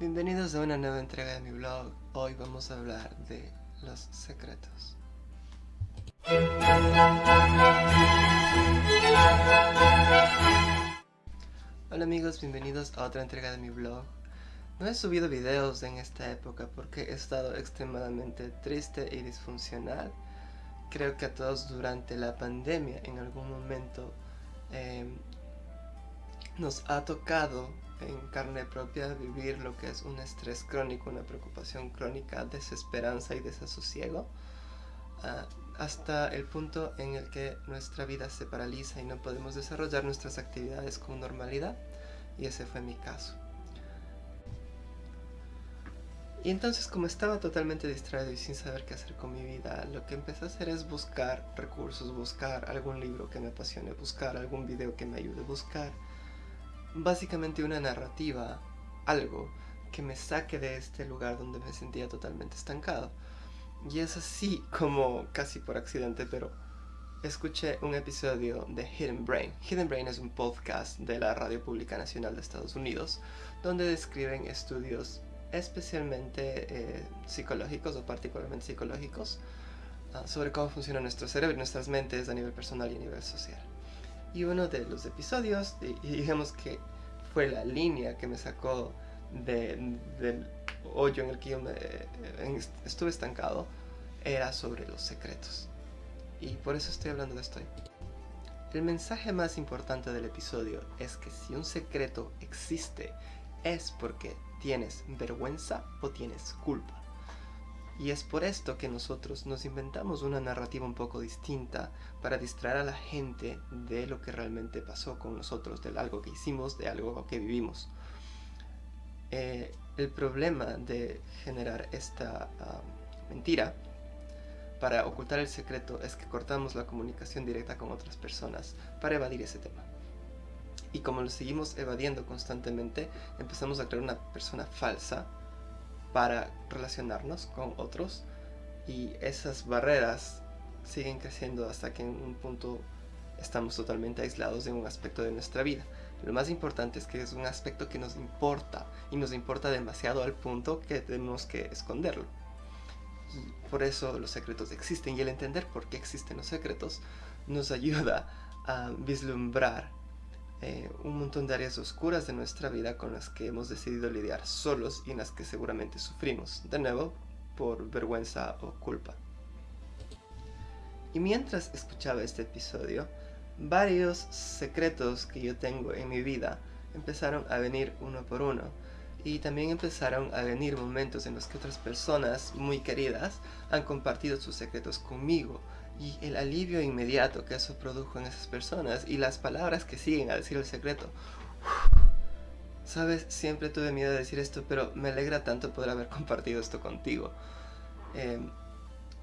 Bienvenidos a una nueva entrega de mi blog. Hoy vamos a hablar de los secretos. Hola amigos, bienvenidos a otra entrega de mi blog. No he subido videos en esta época porque he estado extremadamente triste y disfuncional. Creo que a todos durante la pandemia en algún momento em, nos ha tocado en carne propia vivir lo que es un estrés crónico, una preocupación crónica, desesperanza y desasosiego, ah, hasta el punto en el que nuestra vida se paraliza y no podemos desarrollar nuestras actividades con normalidad, y ese fue mi caso. Y entonces como estaba totalmente distraído y sin saber qué hacer con mi vida, lo que empecé a hacer es buscar recursos, buscar algún libro que me apasione, buscar algún video que me ayude, buscar básicamente una narrativa, algo que me saque de este lugar donde me sentía totalmente estancado. Y es así como, casi por accidente, pero escuché un episodio de Hidden Brain. Hidden Brain es un podcast de la Radio Pública Nacional de Estados Unidos, donde describen estudios especialmente eh, psicológicos o particularmente psicológicos ah, sobre cómo funciona nuestro cerebro y nuestras mentes a nivel personal y a nivel social. Y uno de los episodios, y, digamos que fue la línea que me sacó del hoyo en el que yo me, estuve estancado, era sobre los secretos. Y por eso estoy hablando de esto. El mensaje más importante del episodio es que si un secreto existe es porque tienes vergüenza o tienes culpa. Y es por esto que nosotros nos inventamos una narrativa un poco distinta para distraer a la gente de lo que realmente pasó con nosotros, de algo que hicimos, de algo que vivimos. Eh, el problema de generar esta ah, mentira para ocultar el secreto es que cortamos la comunicación directa con otras personas para evadir ese tema. Y como lo seguimos evadiendo constantemente, empezamos a crear una persona falsa para relacionarnos con otros y esas barreras siguen creciendo hasta que en un punto estamos totalmente aislados de un aspecto de nuestra vida. Lo más importante es que es un aspecto que nos importa y nos importa demasiado al punto que tenemos que esconderlo. Por eso los secretos existen y el entender por qué existen los secretos nos ayuda a vislumbrar eh, un montón de áreas oscuras de nuestra vida con las que hemos decidido lidiar solos y en las que seguramente sufrimos, de nuevo, por vergüenza o culpa. Y mientras escuchaba este episodio, varios secretos que yo tengo en mi vida empezaron a venir uno por uno. Y también empezaron a venir momentos en los que otras personas muy queridas han compartido sus secretos conmigo y el alivio inmediato que eso produjo en esas personas y las palabras que siguen a decir el secreto. Sabes, siempre tuve miedo de decir esto, pero me alegra tanto poder haber compartido esto contigo. Em,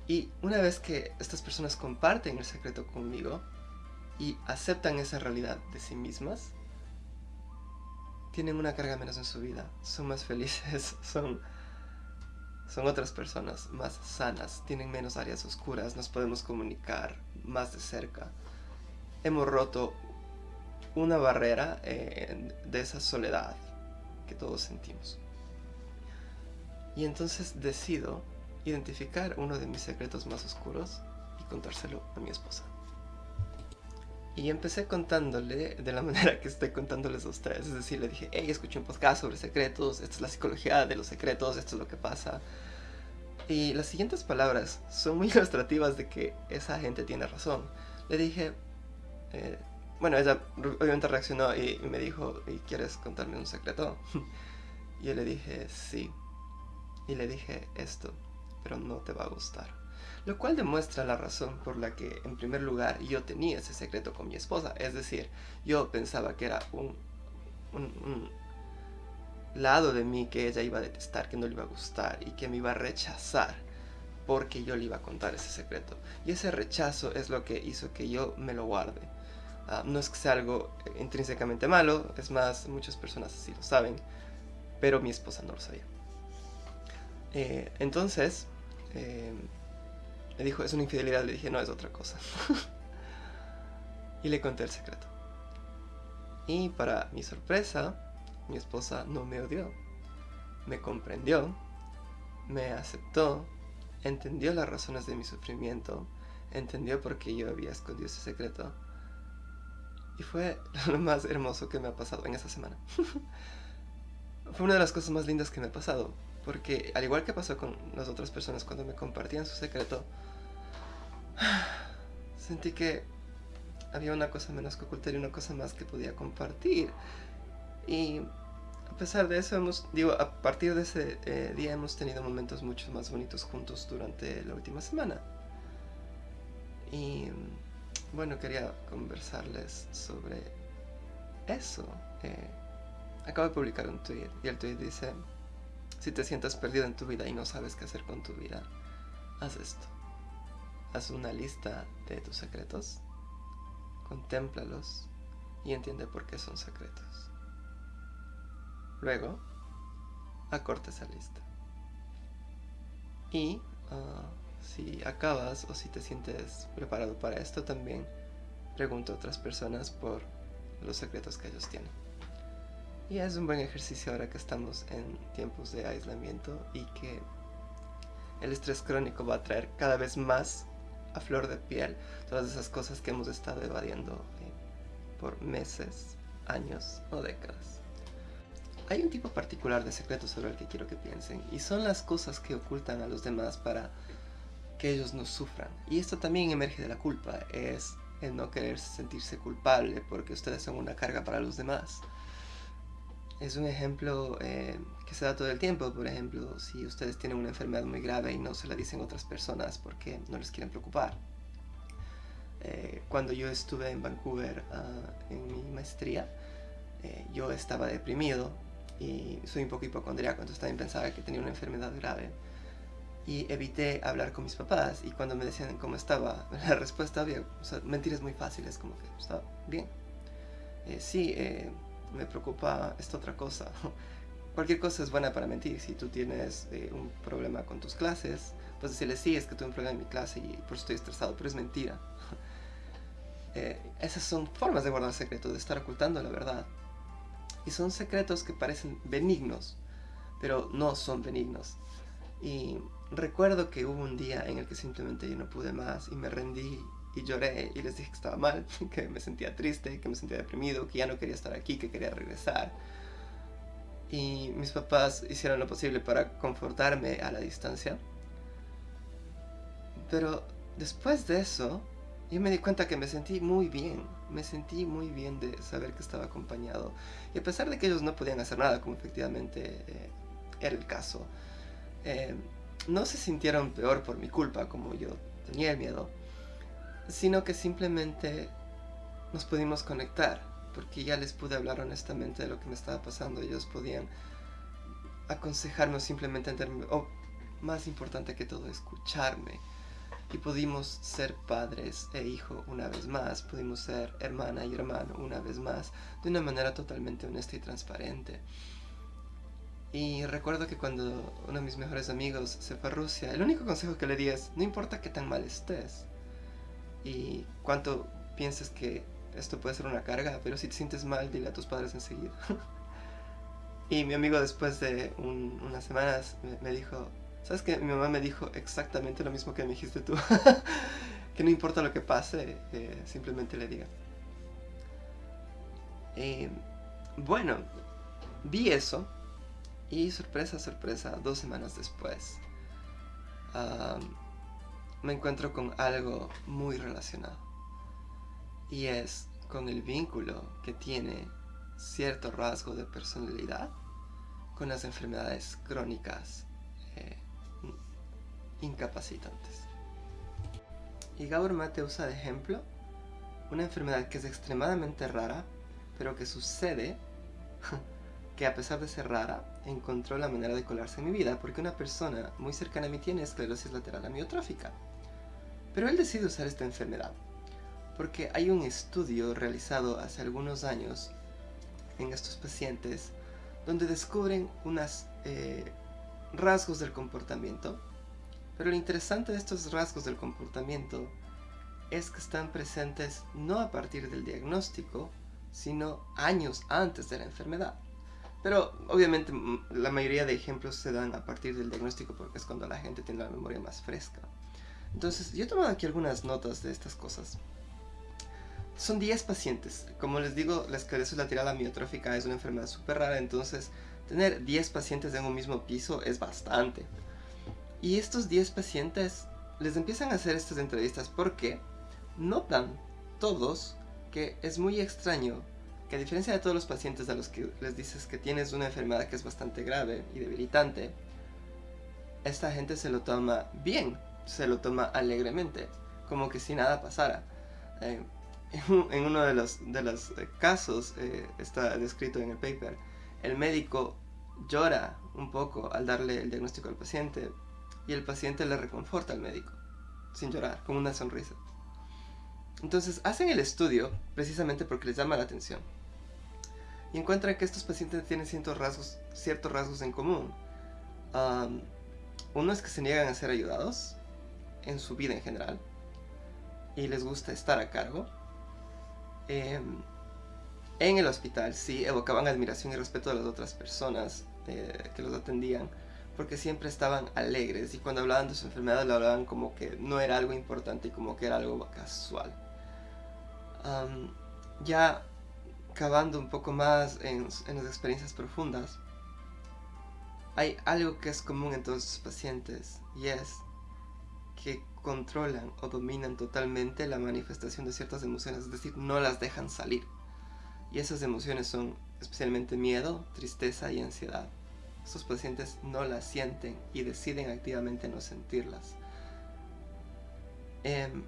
y una vez que estas personas comparten el secreto conmigo y aceptan esa realidad de sí mismas, tienen una carga menos en su vida, son más felices, son son otras personas más sanas, tienen menos áreas oscuras, nos podemos comunicar más de cerca. Hemos roto una barrera eh, de esa soledad que todos sentimos. Y entonces decido identificar uno de mis secretos más oscuros y contárselo a mi esposa. Y empecé contándole de la manera que estoy contándoles a ustedes. Es decir, le dije, hey, escuché un podcast sobre secretos, esta es la psicología de los secretos, esto es lo que pasa. Y las siguientes palabras son muy ilustrativas de que esa gente tiene razón. Le dije, eh, bueno, ella obviamente reaccionó y, me dijo, ¿y quieres contarme un secreto? y yo le dije, sí. Y le dije esto, pero no te va a gustar. Lo cual demuestra la razón por la que, en primer lugar, yo tenía ese secreto con mi esposa. Es decir, yo pensaba que era un, lado de mí que ella iba a detestar, que no le iba a gustar y que me iba a rechazar porque yo le iba a contar ese secreto. Y ese rechazo es lo que hizo que yo me lo guarde. Ah, no es que sea algo intrínsecamente malo, es más, muchas personas así lo saben, pero mi esposa no lo sabía. Eh, entonces, eh, me dijo, es una infidelidad. Le dije, no, es otra cosa. y le conté el secreto. Y para mi sorpresa, mi esposa no me odió. me comprendió, me aceptó, entendió las razones de mi sufrimiento, entendió por qué yo había escondido ese secreto. Y fue lo más hermoso que me ha pasado en esa semana. fue una de las cosas más lindas que me ha pasado. Porque al igual que pasó con las otras personas cuando me compartían su secreto, sentí que había una cosa menos que ocultar y una cosa más que podía compartir. Y a pesar de eso, hemos, digo, a partir de ese eh, día hemos tenido momentos mucho más bonitos juntos durante la última semana. Y bueno, quería conversarles sobre eso. Eh, acabo de publicar un tweet y el tweet dice, si te sientes perdido en tu vida y no sabes qué hacer con tu vida, haz esto. Haz una lista de tus secretos, contémplalos y entiende por qué son secretos. Luego, acorta esa lista. Y ah, si acabas o si te sientes preparado para esto también, pregunto a otras personas por los secretos que ellos tienen. Y es un buen ejercicio ahora que estamos en tiempos de aislamiento y que el estrés crónico va a traer cada vez más a flor de piel todas esas cosas que hemos estado evadiendo eh, por meses, años o décadas. Hay un tipo particular de secretos sobre el que quiero que piensen y son las cosas que ocultan a los demás para que ellos no sufran. Y esto también emerge de la culpa, es el no querer sentirse culpable porque ustedes son una carga para los demás. Es un ejemplo eh, que se da todo el tiempo, por ejemplo, si ustedes tienen una enfermedad muy grave y no se la dicen otras personas porque no les quieren preocupar. Eh, cuando yo estuve en Vancouver ah, en mi maestría, eh, yo estaba deprimido y soy un poco hipocondriaco, entonces también pensaba que tenía una enfermedad grave y evité hablar con mis papás y cuando me decían cómo estaba, la respuesta había mentiras muy fáciles, como que estaba bien. Sí, me preocupa esta otra cosa. Cualquier cosa es buena para mentir. Si tú tienes eh, un problema con tus clases, pues decirle sí, es que tuve un problema en mi clase y por eso estoy estresado, pero es mentira. esas son formas de guardar secretos, de estar ocultando la verdad. Y son secretos que parecen benignos, pero no son benignos. Y recuerdo que hubo un día en el que simplemente yo no pude más y me rendí y lloré y les dije que estaba mal, que me sentía triste, que me sentía deprimido, que ya no quería estar aquí, que quería regresar. Y mis papás hicieron lo posible para confortarme a la distancia. Pero después de eso, yo me di cuenta que me sentí muy bien. Me sentí muy bien de saber que estaba acompañado. Y a pesar de que ellos no podían hacer nada, como efectivamente eh, era el caso, eh, no se sintieron peor por mi culpa, como yo tenía el miedo, sino que simplemente nos pudimos conectar, porque ya les pude hablar honestamente de lo que me estaba pasando. Ellos podían aconsejarme simplemente entenderme, o más importante que todo, escucharme. Y pudimos ser padres e hijo una vez más, pudimos ser hermana y hermano una vez más, de una manera totalmente honesta y transparente. Y recuerdo que cuando uno de mis mejores amigos se fue a Rusia, el único consejo que le di es, no importa qué tan mal estés y cuánto pienses que esto puede ser una carga, pero si te sientes mal, dile a tus padres enseguida. y mi amigo después de unas semanas me, dijo, ¿sabes qué? Mi mamá me dijo exactamente lo mismo que me dijiste tú. que no importa lo que pase, eh, simplemente le diga. Y bueno, vi eso y sorpresa, sorpresa, dos semanas después, me encuentro con algo muy relacionado. Y es con el vínculo que tiene cierto rasgo de personalidad con las enfermedades crónicas eh, incapacitantes. Y Gabor Mate usa de ejemplo una enfermedad que es extremadamente rara, pero que sucede que a pesar de ser rara, encontró la manera de colarse en mi vida porque una persona muy cercana a mí tiene esclerosis lateral amiotrófica. Pero él decide usar esta enfermedad porque hay un estudio realizado hace algunos años en estos pacientes donde descubren unos eh, rasgos del comportamiento. Pero lo interesante de estos rasgos del comportamiento es que están presentes no a partir del diagnóstico, sino años antes de la enfermedad. Pero obviamente la mayoría de ejemplos se dan a partir del diagnóstico porque es cuando la gente tiene la memoria más fresca. Entonces, yo he tomado aquí algunas notas de estas cosas. Son 10 pacientes. Como les digo, la esclerosis lateral amiotrófica es una enfermedad súper rara, entonces tener 10 pacientes en un mismo piso es bastante. Y estos 10 pacientes les empiezan a hacer estas entrevistas porque notan todos que es muy extraño que a diferencia de todos los pacientes a los que les dices que tienes una enfermedad que es bastante grave y debilitante, esta gente se lo toma bien, se lo toma alegremente, como que si nada pasara. Eh, en uno de los, de los eh, casos, eh, está descrito en el paper, el médico llora un poco al darle el diagnóstico al paciente y el paciente le reconforta al médico, sin llorar, con una sonrisa. Entonces hacen el estudio precisamente porque les llama la atención y encuentran que estos pacientes tienen ciertos rasgos, ciertos rasgos en común. uno es que se niegan a ser ayudados en su vida en general y les gusta estar a cargo. Em, en el hospital sí evocaban admiración y respeto de las otras personas eh, que los atendían porque siempre estaban alegres y cuando hablaban de su enfermedad lo hablaban como que no era algo importante y como que era algo casual. ya cavando un poco más en, en, las experiencias profundas, hay algo que es común en todos los pacientes y es que controlan o dominan totalmente la manifestación de ciertas emociones, es decir, no las dejan salir. Y esas emociones son especialmente miedo, tristeza y ansiedad. Estos pacientes no las sienten y deciden activamente no sentirlas. Em,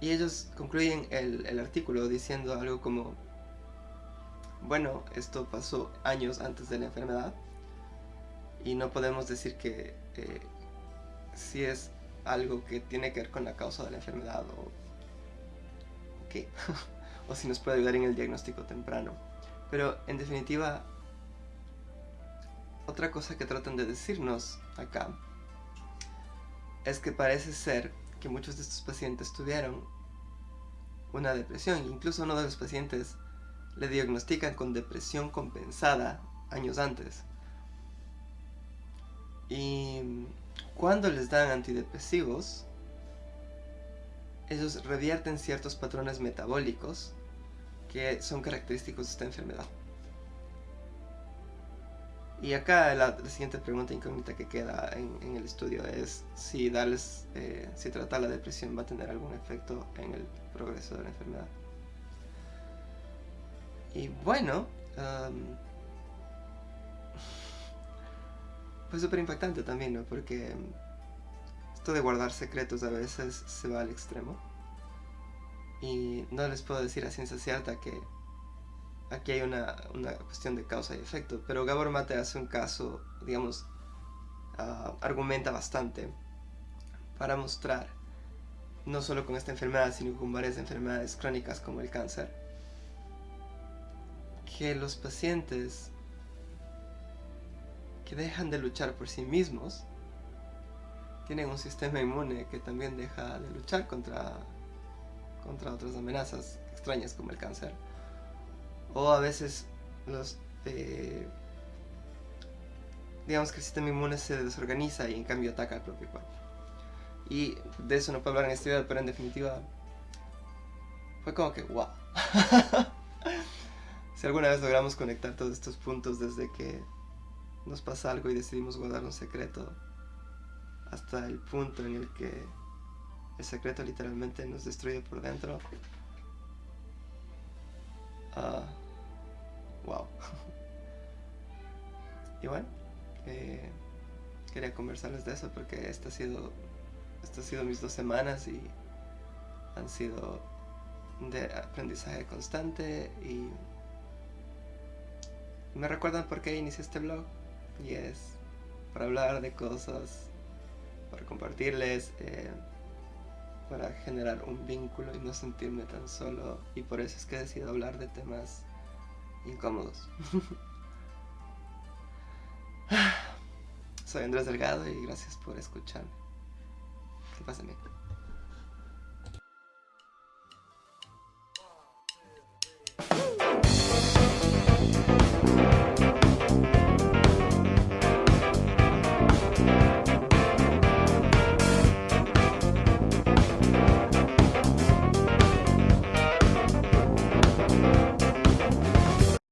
y ellos concluyen el, artículo diciendo algo como, bueno, esto pasó años antes de la enfermedad y no podemos decir que eh, si es algo que tiene que ver con la causa de la enfermedad o qué, o si nos puede ayudar en el diagnóstico temprano. Pero en definitiva, otra cosa que tratan de decirnos acá es que parece ser que muchos de estos pacientes tuvieron una depresión. Incluso uno de los pacientes le diagnostican con depresión compensada años antes. Y cuando les dan antidepresivos, ellos revierten ciertos patrones metabólicos que son característicos de esta enfermedad. Y acá la, siguiente pregunta incógnita que queda en, el estudio es si darles, eh, si tratar la depresión va a tener algún efecto en el progreso de la enfermedad. Y bueno, fue súper impactante también, ¿no? Porque esto de guardar secretos a veces se va al extremo. Y no les puedo decir a ciencia cierta que aquí hay una, cuestión de causa y efecto, pero Gabor Mate hace un caso, digamos, ah, argumenta bastante para mostrar, no solo con esta enfermedad, sino con varias enfermedades crónicas como el cáncer, que los pacientes que dejan de luchar por sí mismos tienen un sistema inmune que también deja de luchar contra, contra otras amenazas extrañas como el cáncer o a veces los eh, digamos que el sistema inmune se desorganiza y en cambio ataca al propio cuerpo. Y de eso no puedo hablar en este video pero en definitiva fue como que wow si alguna vez logramos conectar todos estos puntos desde que nos pasa algo y decidimos guardar un secreto hasta el punto en el que el secreto literalmente nos destruye por dentro uh, wow. y bueno, eh, quería conversarles de eso porque esta ha sido, esta sido mis dos semanas y han sido de aprendizaje constante y me recuerdan por qué inicié este blog y es para hablar de cosas, para compartirles, eh, para generar un vínculo y no sentirme tan solo y por eso es que he decidido hablar de temas incómodos. Soy Andrés Delgado y gracias por escucharme. Que pasen bien.